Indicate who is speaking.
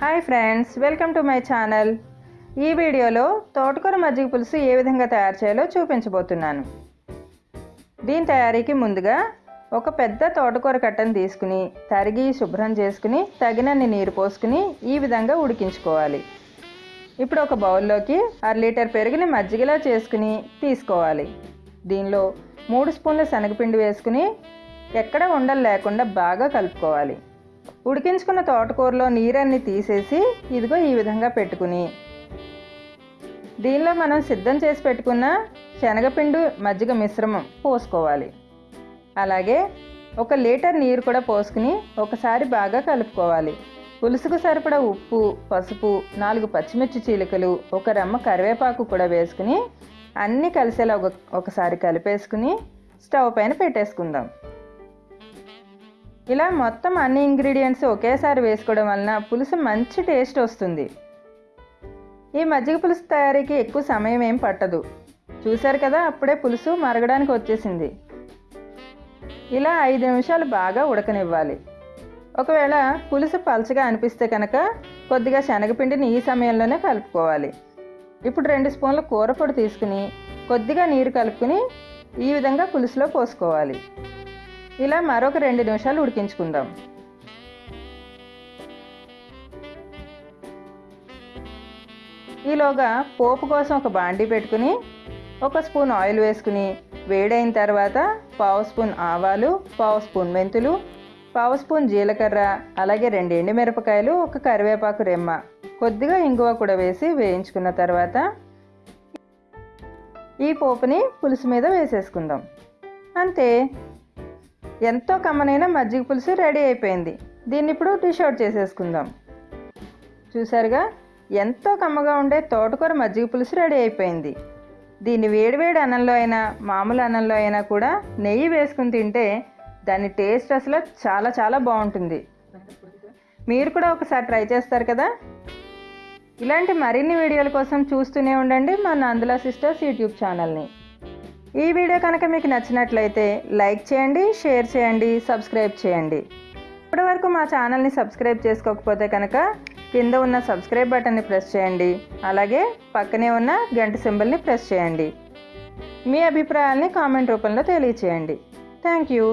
Speaker 1: Hi friends welcome to my channel. ఈ వీడియోలో తోటకూర మజ్జిగ పులుసు ఏ విధంగా తయారు చేయాలో చూపించబోతున్నాను. దీని తయారీకి ముందుగా ఒక పెద్ద తోటకూర కట్టను తీసుకుని తరిగి శుభ్రం చేసుకుని తగినన్ని నీరు పోసుకుని ఈ విధంగా ఉడికించుకోవాలి. ఇప్పుడు ఒక బౌల్లోకి అర లీటర్ పెరుగుని మజ్జిగలా చేసుకుని తీసుకోవాలి. దీనిలో మూడు స్పూన్ల శనగపిండి వేసుకుని ఎక్కడ ఉండలు లేకుండా బాగా కలుపుకోవాలి. ఉడికించుకున్న తోటకూరలో నీరన్ని తీసేసి ఇదిగో ఈ విధంగా పెట్టుకుని. దీనిలో మనం సిద్ధం చేసి పెట్టుకున్న శనగపిండి మజ్జిగ మిశ్రమం పోసుకోవాలి. అలాగే ఒక లీటర్ నీరు కూడా పోసుకుని ఒకసారి బాగా కలుపుకోవాలి. పులుసుకు సరిపడా ఉప్పు పసుపు నాలుగు పచ్చిమిర్చి చీలికలు ఒక రెమ్మ కరివేపాకు కూడా వేసుకుని అన్నీ కలిసేలా ఒక ఒకసారి కలిపేసుకుని స్టవ్ పైన పెట్టేసుకుందాం. ఇలా మొత్తం అన్ని ఇంగ్రీడియంట్స్ ఒకేసారి వేసుకోవడం వలన పులుసు మంచి టేస్ట్ వస్తుంది. ఈ మజ్జిగ పులుసు తయారీకి ఎక్కువ సమయం ఏం పట్టదు. చూశారు కదా అప్పుడే పులుసు మరగడానికి వచ్చేసింది. ఇలా ఐదు నిమిషాలు బాగా ఉడకనివ్వాలి. ఒకవేళ పులుసు పలచగా అనిపిస్తే కనుక కొద్దిగా శనగపిండిని ఈ సమయంలోనే కలుపుకోవాలి. ఇప్పుడు రెండు స్పూన్ల కూరపొడి తీసుకుని కొద్దిగా నీరు కలుపుకుని ఈ విధంగా పులుసులో పోసుకోవాలి. ఇలా మరొక రెండు నిమిషాలు ఉడికించుకుందాం. ఈలోగా పోపు కోసం ఒక బాండీ పెట్టుకుని ఒక స్పూన్ ఆయిల్ వేసుకుని వేడైన తర్వాత పావు స్పూన్ ఆవాలు పావు స్పూన్ మెంతులు పావు స్పూన్ జీలకర్ర అలాగే రెండు ఎండుమిరపకాయలు ఒక కరివేపాకు రెమ్మ. కొద్దిగా ఇంగువ కూడా వేసి వేయించుకున్న తర్వాత ఈ పోపుని పులుసు మీద వేసేసుకుందాం. అంతే. ఎంతో కమ్మనైన మజ్జిగ పులుసు రెడీ అయిపోయింది. దీన్ని ఇప్పుడు డిష్ అవుట్ చేసేసుకుందాం. చూసారుగా ఎంతో కమ్మగా ఉండే తోటకూర మజ్జిగ పులుసు రెడీ అయిపోయింది. దీన్ని వేడివేడి అన్నంలో అయినా మామూలు అన్నంలో అయినా కూడా నెయ్యి వేసుకుని తింటే దాని టేస్ట్ అసలు చాలా చాలా బాగుంటుంది. మీరు కూడా ఒకసారి ట్రై చేస్తారు కదా? ఇలాంటి మరిన్ని వీడియోల కోసం చూస్తూనే ఉండండి మా నందుల సిస్టర్స్ యూట్యూబ్ ఛానల్ని. ఈ వీడియో కనుక మీకు నచ్చినట్లయితే లైక్ చేయండి షేర్ చేయండి సబ్స్క్రైబ్ చేయండి. ఇప్పటివరకు మా ఛానల్ని సబ్స్క్రైబ్ చేసుకోకపోతే కనుక కింద ఉన్న సబ్స్క్రైబ్ బటన్ని ప్రెస్ చేయండి. అలాగే పక్కనే ఉన్న గంట సింబల్ని ప్రెస్ చేయండి. మీ అభిప్రాయాల్ని కామెంట్ రూపంలో తెలియచేయండి. Thank you.